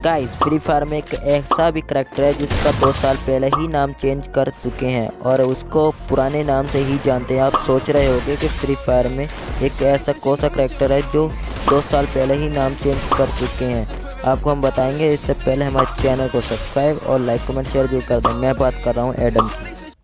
Guys free fire में एक ऐसा भी करेक्टर है जिसका दो साल पहले ही नाम चेंज कर चुके हैं और उसको पुराने नाम से ही जानते हैं। आप सोच रहे होंगे कि फ्री फायर में एक ऐसा कौन सा करेक्टर है जो दो साल पहले ही नाम चेंज कर चुके हैं। आपको हम बताएँगे, इससे पहले हमारे चैनल को सब्सक्राइब और लाइक कमेंट शेयर ज़रूर कर दें। मैं बात कर रहा हूँ एडम की।